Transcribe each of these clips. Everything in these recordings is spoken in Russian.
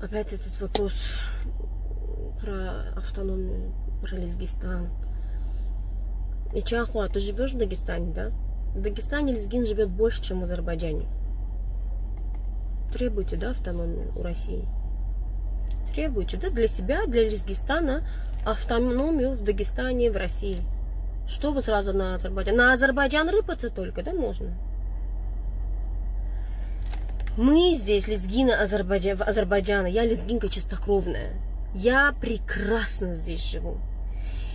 Опять этот вопрос про автономию, про Лезгистан. И Чахуа, ты живешь в Дагестане, да? В Дагестане лезгин живет больше, чем в Азербайджане. Требуйте, да, автономию у России? Требуйте, да, для себя, для Лезгистана автономию в Дагестане, в России. Что вы сразу на Азербайджан? На Азербайджан рыпаться только, да, можно? Мы здесь, лезгина Азербайджана, Азербайджана, я лезгинка чистокровная. Я прекрасно здесь живу.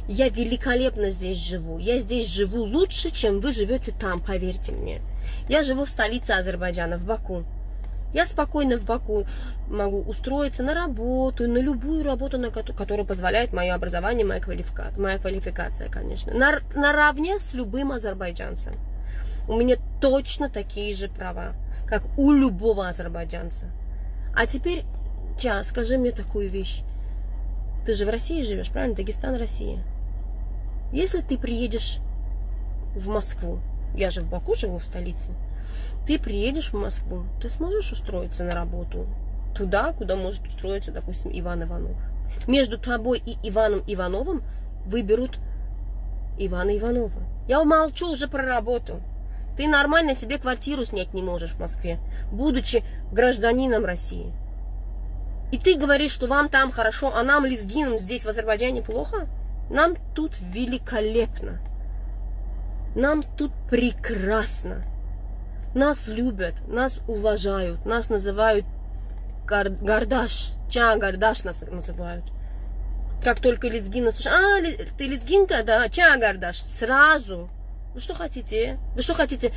Я великолепно здесь живу. Я здесь живу лучше, чем вы живете там, поверьте мне. Я живу в столице Азербайджана, в Баку. Я спокойно в Баку могу устроиться на работу, на любую работу, на которая позволяет мое образование, моя квалификация, моя квалификация конечно, на, наравне с любым азербайджанцем. У меня точно такие же права, как у любого азербайджанца. А теперь, Ча, скажи мне такую вещь. Ты же в России живешь, правильно? Дагестан, Россия. Если ты приедешь в Москву, я же в Баку живу, в столице, ты приедешь в Москву, ты сможешь устроиться на работу туда, куда может устроиться, допустим, Иван Иванов. Между тобой и Иваном Ивановым выберут Ивана Иванова. Я умолчу уже про работу. Ты нормально себе квартиру снять не можешь в Москве, будучи гражданином России. И ты говоришь, что вам там хорошо, а нам, лезгинам, здесь в Азербайджане плохо? Нам тут великолепно. Нам тут прекрасно. Нас любят, нас уважают, нас называют гар гардаш. Ча гардаш нас называют. Как только лезгина слушают, а, ты лезгинка, да, ча гардаш. Сразу. Вы что хотите? Вы что хотите?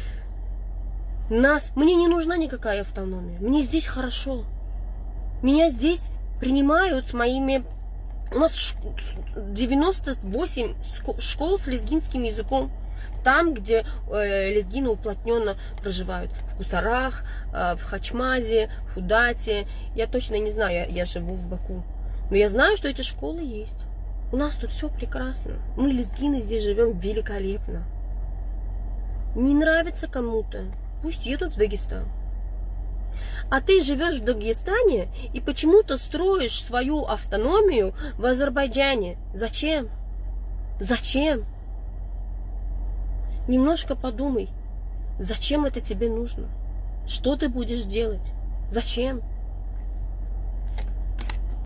Нас, мне не нужна никакая автономия. Мне здесь хорошо. Меня здесь принимают с моими... У нас 98 школ с лезгинским языком. Там, где э, лезгины уплотненно проживают. В Кусарах, э, в Хачмазе, в Худате. Я точно не знаю, я, я живу в Баку. Но я знаю, что эти школы есть. У нас тут все прекрасно. Мы, лезгины, здесь живем великолепно. Не нравится кому-то, пусть едут в Дагестан. А ты живешь в Дагестане и почему-то строишь свою автономию в Азербайджане. Зачем? Зачем? Немножко подумай, зачем это тебе нужно? Что ты будешь делать? Зачем?